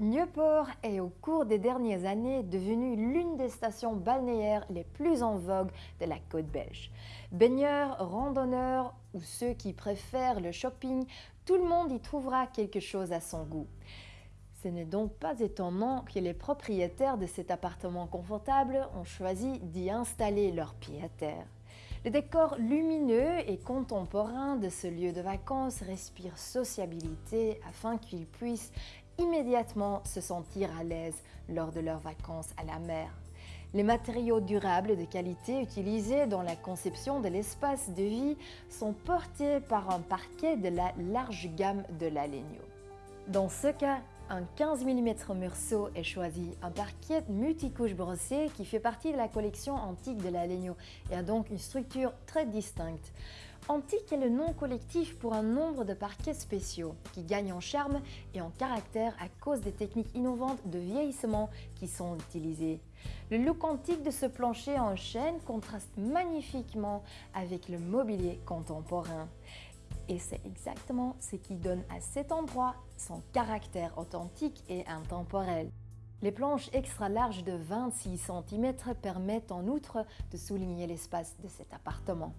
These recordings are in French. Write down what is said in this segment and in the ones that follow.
Nieuport est au cours des dernières années devenu l'une des stations balnéaires les plus en vogue de la côte belge. Baigneurs, randonneurs ou ceux qui préfèrent le shopping, tout le monde y trouvera quelque chose à son goût. Ce n'est donc pas étonnant que les propriétaires de cet appartement confortable ont choisi d'y installer leurs pieds à terre. Le décor lumineux et contemporain de ce lieu de vacances respire sociabilité afin qu'ils puissent immédiatement se sentir à l'aise lors de leurs vacances à la mer. Les matériaux durables de qualité utilisés dans la conception de l'espace de vie sont portés par un parquet de la large gamme de l'Alegno. Dans ce cas, un 15 mm Mursault est choisi, un parquet multicouche brossé qui fait partie de la collection antique de la Legno et a donc une structure très distincte. Antique est le nom collectif pour un nombre de parquets spéciaux qui gagnent en charme et en caractère à cause des techniques innovantes de vieillissement qui sont utilisées. Le look antique de ce plancher en chêne contraste magnifiquement avec le mobilier contemporain. Et c'est exactement ce qui donne à cet endroit son caractère authentique et intemporel. Les planches extra larges de 26 cm permettent en outre de souligner l'espace de cet appartement.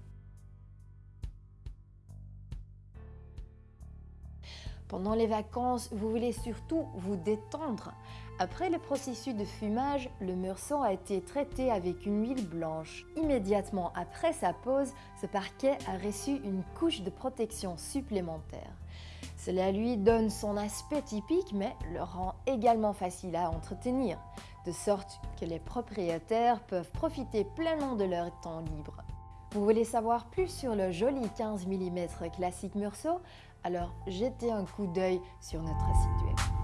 Pendant les vacances, vous voulez surtout vous détendre. Après le processus de fumage, le meursault a été traité avec une huile blanche. Immédiatement après sa pose, ce parquet a reçu une couche de protection supplémentaire. Cela lui donne son aspect typique mais le rend également facile à entretenir, de sorte que les propriétaires peuvent profiter pleinement de leur temps libre. Vous voulez savoir plus sur le joli 15 mm classique Meursault? Alors jetez un coup d'œil sur notre site web.